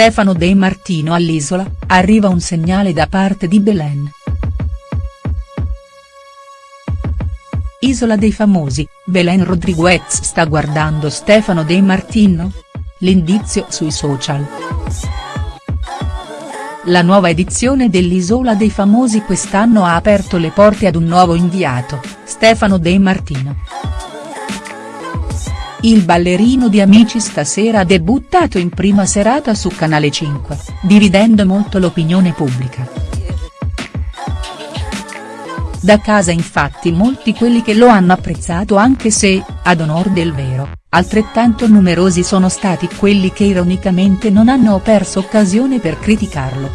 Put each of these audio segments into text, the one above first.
Stefano De Martino all'Isola, arriva un segnale da parte di Belen. Isola dei famosi, Belen Rodriguez sta guardando Stefano De Martino? L'indizio sui social. La nuova edizione dell'Isola dei famosi quest'anno ha aperto le porte ad un nuovo inviato, Stefano De Martino. Il ballerino di Amici stasera ha debuttato in prima serata su Canale 5, dividendo molto l'opinione pubblica. Da casa infatti molti quelli che lo hanno apprezzato anche se, ad onor del vero, altrettanto numerosi sono stati quelli che ironicamente non hanno perso occasione per criticarlo.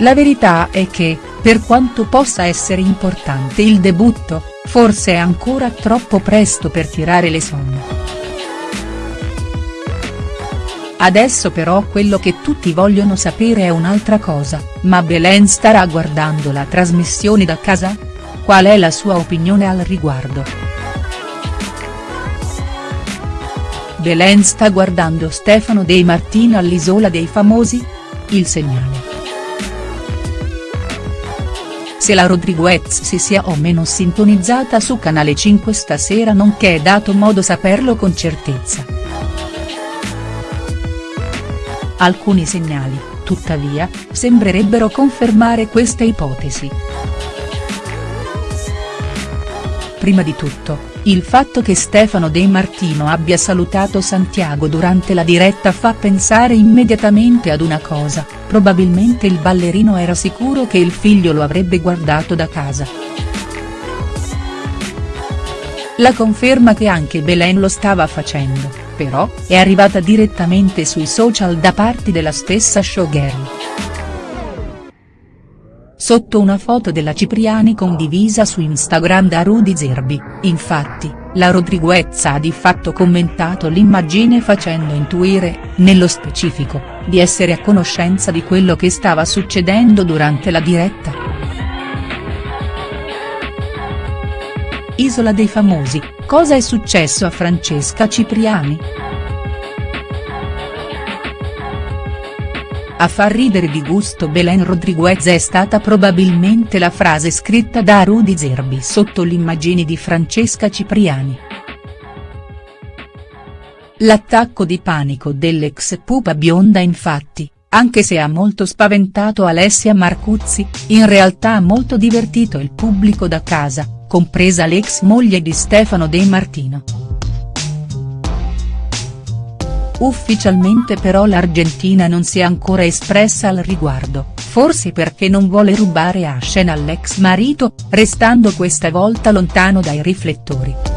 La verità è che, per quanto possa essere importante il debutto, forse è ancora troppo presto per tirare le somme. Adesso però quello che tutti vogliono sapere è un'altra cosa, ma Belen starà guardando la trasmissione da casa? Qual è la sua opinione al riguardo?. Belen sta guardando Stefano De Martino all'Isola dei Famosi? Il segnale. Se la Rodriguez si sia o meno sintonizzata su Canale 5 stasera non che è dato modo saperlo con certezza. Alcuni segnali, tuttavia, sembrerebbero confermare questa ipotesi. Prima di tutto, il fatto che Stefano De Martino abbia salutato Santiago durante la diretta fa pensare immediatamente ad una cosa, probabilmente il ballerino era sicuro che il figlio lo avrebbe guardato da casa. La conferma che anche Belen lo stava facendo però, è arrivata direttamente sui social da parte della stessa showgirl. Sotto una foto della Cipriani condivisa su Instagram da Rudy Zerbi, infatti, la Rodriguez ha di fatto commentato l'immagine facendo intuire, nello specifico, di essere a conoscenza di quello che stava succedendo durante la diretta. Isola dei famosi, cosa è successo a Francesca Cipriani?. A far ridere di gusto Belen Rodriguez è stata probabilmente la frase scritta da Rudy Zerbi sotto l'immagine di Francesca Cipriani. L'attacco di panico dell'ex pupa bionda infatti, anche se ha molto spaventato Alessia Marcuzzi, in realtà ha molto divertito il pubblico da casa, compresa l'ex moglie di Stefano De Martino. Ufficialmente però l'Argentina non si è ancora espressa al riguardo, forse perché non vuole rubare a scena all'ex marito, restando questa volta lontano dai riflettori.